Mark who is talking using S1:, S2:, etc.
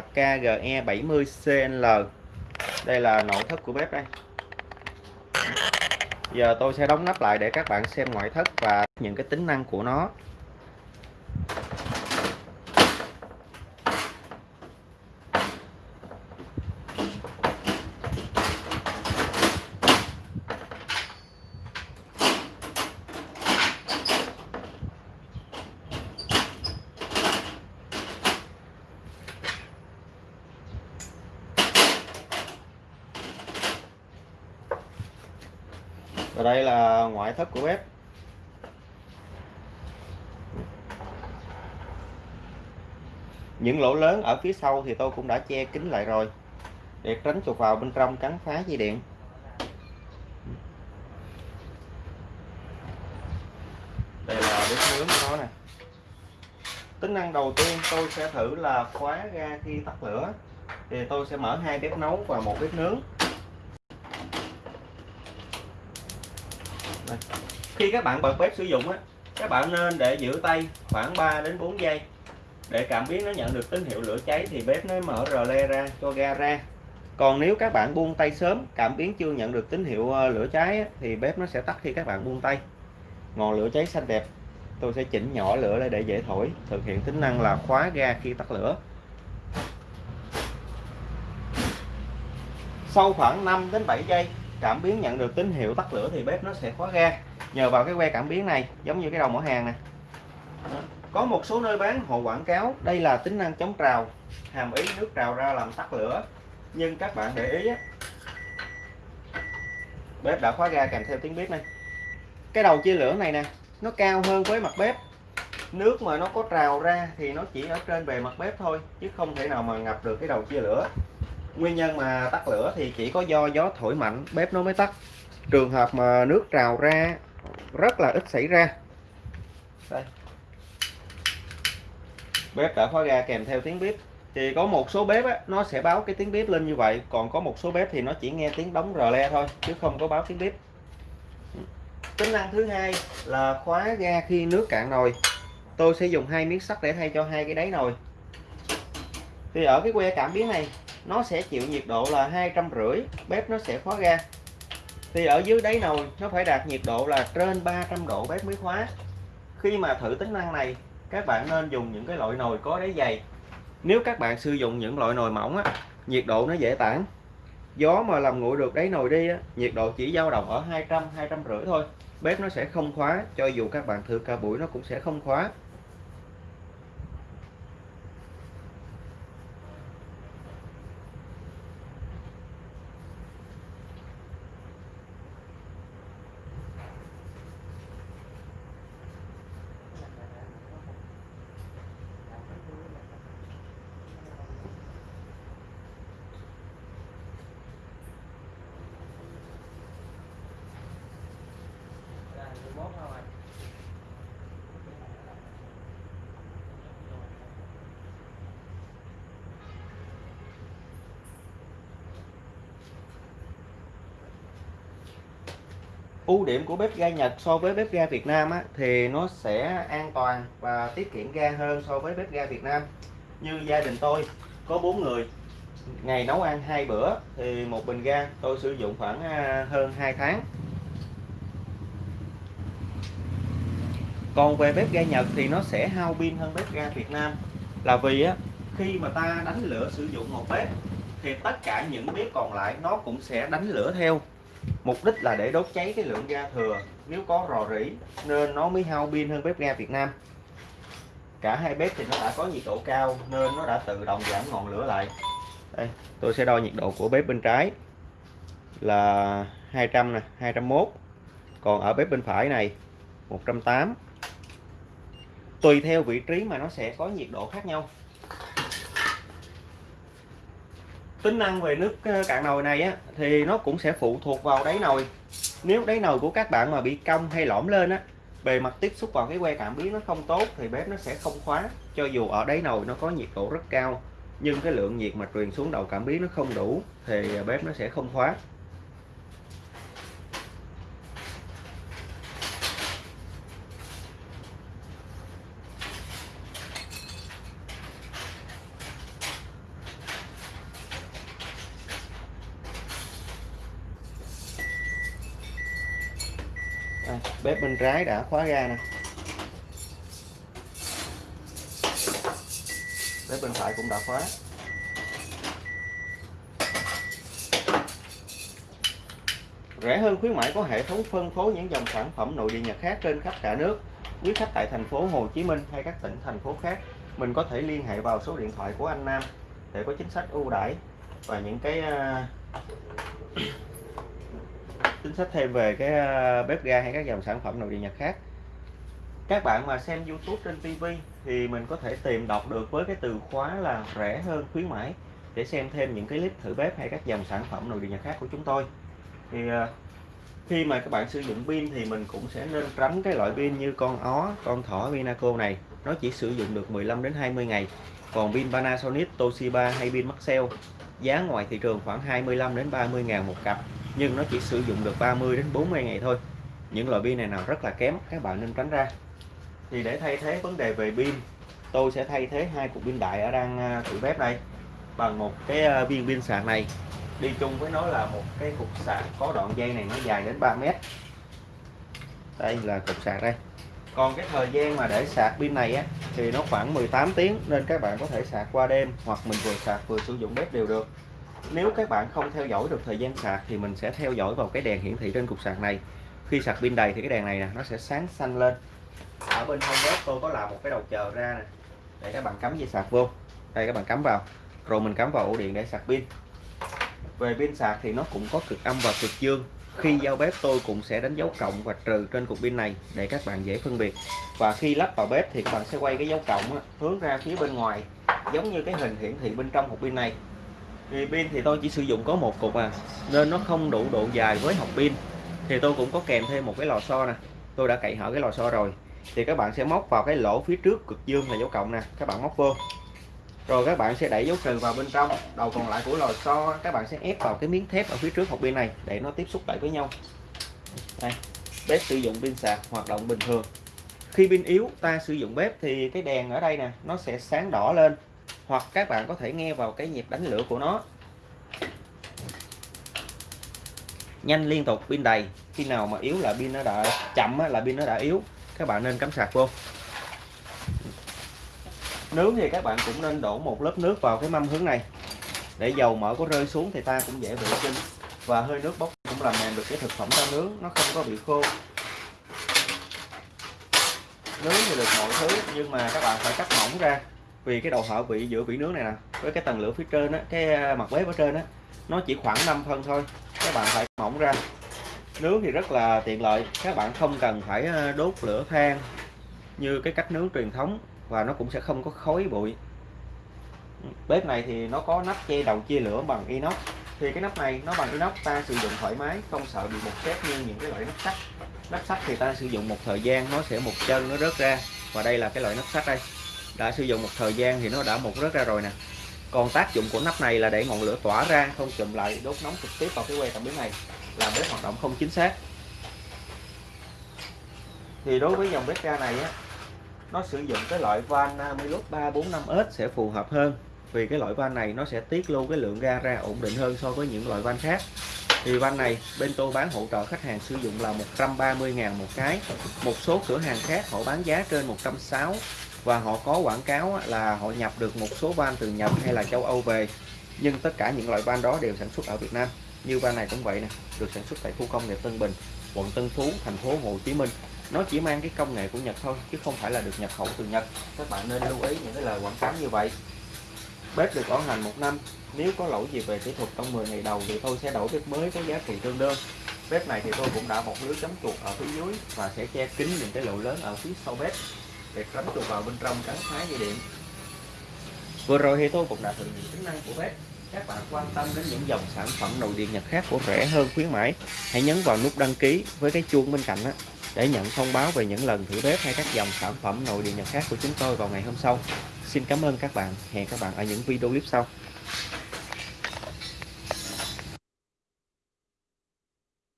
S1: KGE 70CL đây là nội thất của bếp đây. Giờ tôi sẽ đóng nắp lại để các bạn xem ngoại thất và những cái tính năng của nó. Đây là ngoại thất của bếp. Những lỗ lớn ở phía sau thì tôi cũng đã che kín lại rồi. Để tránh chuột vào bên trong cắn phá dây điện. Đây là bếp nướng của nó nè. Tính năng đầu tiên tôi sẽ thử là khóa ga khi tắt lửa. Thì tôi sẽ mở hai bếp nấu và một bếp nướng. Đây. khi các bạn bật bếp sử dụng á, các bạn nên để giữ tay khoảng 3 đến 4 giây. Để cảm biến nó nhận được tín hiệu lửa cháy thì bếp nó mở rờ le ra cho ga ra. Còn nếu các bạn buông tay sớm, cảm biến chưa nhận được tín hiệu ờ, lửa cháy thì bếp nó sẽ tắt khi các bạn buông tay. Ngọn lửa cháy xanh đẹp. Tôi sẽ chỉnh nhỏ lửa lại để dễ thổi, thực hiện tính năng là khóa ga khi tắt lửa. Sau khoảng 5 đến 7 giây cảm biến nhận được tín hiệu tắt lửa thì bếp nó sẽ khóa ga. Nhờ vào cái que cảm biến này giống như cái đầu mỏ hàng nè. Có một số nơi bán họ quảng cáo đây là tính năng chống trào hàm ý nước trào ra làm tắt lửa. Nhưng các bạn để ý á, bếp đã khóa ga kèm theo tiếng bếp này. Cái đầu chia lửa này nè nó cao hơn với mặt bếp. Nước mà nó có trào ra thì nó chỉ ở trên bề mặt bếp thôi chứ không thể nào mà ngập được cái đầu chia lửa nguyên nhân mà tắt lửa thì chỉ có do gió thổi mạnh bếp nó mới tắt. Trường hợp mà nước trào ra rất là ít xảy ra. Đây. Bếp đã khóa ga kèm theo tiếng bếp. Thì có một số bếp á, nó sẽ báo cái tiếng bếp lên như vậy còn có một số bếp thì nó chỉ nghe tiếng đóng rờ le thôi chứ không có báo tiếng bếp. Tính năng thứ hai là khóa ga khi nước cạn nồi. Tôi sẽ dùng hai miếng sắt để thay cho hai cái đáy nồi. Thì ở cái que cảm biến này nó sẽ chịu nhiệt độ là hai trăm rưỡi bếp nó sẽ khóa ga. Thì ở dưới đáy nồi nó phải đạt nhiệt độ là trên 300 độ bếp mới khóa. Khi mà thử tính năng này các bạn nên dùng những cái loại nồi có đáy dày. Nếu các bạn sử dụng những loại nồi mỏng á nhiệt độ nó dễ tản. Gió mà làm nguội được đáy nồi đi á, nhiệt độ chỉ dao động ở 200 200 rưỡi thôi. Bếp nó sẽ không khóa cho dù các bạn thử cả buổi nó cũng sẽ không khóa. Ưu điểm của bếp ga Nhật so với bếp ga Việt Nam á, thì nó sẽ an toàn và tiết kiệm ga hơn so với bếp ga Việt Nam. Như gia đình tôi có bốn người ngày nấu ăn hai bữa thì một bình ga tôi sử dụng khoảng à, hơn 2 tháng. Còn về bếp ga Nhật thì nó sẽ hao pin hơn bếp ga Việt Nam. Là vì á, khi mà ta đánh lửa sử dụng một bếp, thì tất cả những bếp còn lại nó cũng sẽ đánh lửa theo. Mục đích là để đốt cháy cái lượng ga thừa. Nếu có rò rỉ, nên nó mới hao pin hơn bếp ga Việt Nam. Cả hai bếp thì nó đã có nhiệt độ cao, nên nó đã tự động giảm ngọn lửa lại. Đây, tôi sẽ đo nhiệt độ của bếp bên trái. Là 200 nè 201 còn ở bếp bên phải này 108 tùy theo vị trí mà nó sẽ có nhiệt độ khác nhau. Tính năng về nước ờ, cạn nồi này á, thì nó cũng sẽ phụ thuộc vào đáy nồi. Nếu đáy nồi của các bạn mà bị cong hay lõm lên á, bề mặt tiếp xúc vào cái que cảm biến nó không tốt thì bếp nó sẽ không khóa, cho dù ở đáy nồi nó có nhiệt độ rất cao, nhưng cái lượng nhiệt mà truyền xuống đầu cảm biến nó không đủ thì ờ, bếp nó sẽ không khóa. Đây, bếp bên trái đã khóa ga nè. Bếp bên phải cũng đã khóa. Rẻ hơn khuyến mãi có hệ thống phân phối những dòng sản phẩm nội địa Nhật khác trên khắp cả nước quý khách tại thành phố Hồ Chí Minh hay các tỉnh thành phố khác. Mình có thể liên hệ vào số điện thoại của anh Nam để có chính sách ưu đãi và những cái uh, chính sách thêm về cái ờ, bếp ga hay các dòng sản phẩm nội địa Nhật khác. Các bạn mà xem YouTube trên TV thì mình có thể tìm đọc được với cái từ khóa là rẻ hơn khuyến mãi để xem thêm những cái clip thử bếp hay các dòng sản phẩm nội địa Nhật khác của chúng tôi. Thì ờ, khi mà các bạn sử dụng pin thì mình cũng sẽ nên tránh cái loại pin như con ó, con thỏ Vinaco này. Nó chỉ sử dụng được 15 đến 20 ngày. Còn pin Panasonic, Toshiba hay pin Maxell giá ngoài thị trường khoảng 25 đến 30 ngàn một cặp nhưng nó chỉ sử dụng được 30 đến 40 ngày thôi. Những loại pin này nào rất là kém, các bạn nên tránh ra. Thì để thay thế vấn đề về pin, tôi sẽ thay thế hai cục pin đại ở đang à, tủ bếp đây. Bằng một cái à, viên pin sạc này. Đi chung với nó là một cái cục sạc có đoạn dây này nó dài đến 3 mét. Đây là cục sạc đây. Còn cái thời gian mà để sạc pin này á, thì nó khoảng 18 tiếng nên các bạn có thể sạc qua đêm hoặc mình vừa sạc vừa sử dụng bếp đều được nếu các bạn không theo dõi được thời gian sạc thì mình sẽ theo dõi vào cái đèn hiển thị trên cục sạc này. Khi sạc pin đầy thì cái đèn này nè, nó sẽ sáng xanh lên. Ở bên hông bếp tôi có làm một cái đầu chờ ra nè. Để các bạn cắm dây sạc vô. Đây, các bạn cắm vào. Rồi mình cắm vào ổ điện để sạc pin. Về pin sạc thì nó cũng có cực âm và cực dương. Khi giao bếp, tôi cũng sẽ đánh dấu cộng và trừ trên cục pin này để các bạn dễ phân biệt. Và khi lắp vào bếp thì các bạn sẽ quay cái dấu cộng hướng ra phía bên ngoài, giống như cái hình hiển thị bên trong hộp pin này thì pin thì tôi chỉ sử dụng có một cục à nên nó không đủ độ dài với hộp pin. Thì tôi cũng có kèm thêm một cái lò xo nè. Tôi đã cậy hở cái lò xo rồi. Thì các bạn sẽ móc vào cái lỗ phía trước cực dương là dấu cộng nè. Các bạn móc vô. Rồi các bạn sẽ đẩy dấu trừ vào bên trong. Đầu còn lại của lò xo các bạn sẽ ép vào cái miếng thép ở phía trước hộp pin này để nó tiếp xúc lại với nhau. Đây, bếp sử dụng pin sạc, hoạt động bình thường. Khi pin yếu, ta sử dụng bếp thì cái đèn ở đây nè, nó sẽ sáng đỏ lên hoặc các bạn có thể nghe vào cái nhịp đánh lửa của nó. Nhanh liên tục, pin đầy. Khi nào mà yếu là pin nó đã chậm là pin nó đã yếu. Các bạn nên cắm sạc vô. Nướng thì các bạn cũng nên đổ một lớp nước vào cái mâm hướng này. Để dầu mỡ có rơi xuống thì ta cũng dễ vệ sinh. Và hơi nước bốc cũng làm mềm được cái thực phẩm ta nướng, nó không có bị khô. Nướng thì được mọi thứ, nhưng mà các bạn phải cắt mỏng ra vì cái đầu hở vị giữa vỉ nướng này nè, với cái tầng lửa phía trên á, cái à, mặt bếp ở trên á, nó chỉ khoảng 5 phân thôi, các bạn phải mỏng ra. Nướng thì rất là tiện lợi, các bạn không cần phải à, đốt lửa than như cái cách nướng truyền thống và nó cũng sẽ không có khói bụi. Bếp này thì nó có nắp che đầu chia lửa bằng inox. Thì cái nắp này nó bằng inox, ta sử dụng thoải mái, không sợ bị một xét như những cái loại nắp sắt. Nắp sắt thì ta sử dụng một thời gian, nó sẽ một chân, nó rớt ra. Và đây là cái loại nắp sắt đây đã sử dụng một thời gian thì nó đã mục rớt ra rồi nè. Còn tác dụng của nắp này là để ngọn lửa tỏa ra, không chùm lại đốt nóng trực tiếp vào cái que cảm biến này, làm bếp hoạt động không chính xác. Thì đối với dòng bếp ga này á, nó sử dụng cái loại van Milot 345S sẽ phù hợp hơn, vì cái loại van này nó sẽ tiết lưu cái lượng ga ra ổn định hơn so với những loại van khác. Thì van này, bên tôi bán hỗ trợ khách hàng sử dụng là 130.000 một cái. Một số cửa hàng khác họ bán giá trên 160 và họ có quảng cáo là họ nhập được một số van từ Nhật hay là châu Âu về. Nhưng tất cả những loại van đó đều sản xuất ở Việt Nam. Như van này cũng vậy nè được sản xuất tại khu công nghiệp Tân Bình quận Tân Phú thành phố Hồ Chí Minh. Nó chỉ mang cái công nghệ của Nhật thôi chứ không phải là được nhập khẩu từ Nhật. Các bạn nên lưu ý những cái lời quảng cáo như vậy. Bếp được bảo hành một năm. Nếu có lỗi gì về kỹ thuật trong 10 ngày đầu thì tôi sẽ đổi bếp mới có giá trị tương đương. Bếp này thì tôi cũng đã một lưới chấm chuột ở phía dưới và sẽ che kín những cái lỗ lớn ở phía sau bếp để tránh chuột vào bên trong cắn phá dây điện. Vừa rồi thì tôi cũng đã thử nghiệm tính năng của bếp. Các bạn quan tâm đến những dòng sản phẩm nội địa nhật khác của rẻ hơn khuyến mãi hãy nhấn vào nút đăng ký với cái chuông bên cạnh đó để nhận thông báo về những lần thử bếp hay các dòng sản phẩm nội địa nhật khác của chúng tôi vào ngày hôm sau. Xin cảm ơn các bạn. Hẹn các bạn ở những video clip sau